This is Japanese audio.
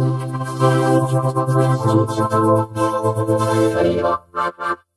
Thank you.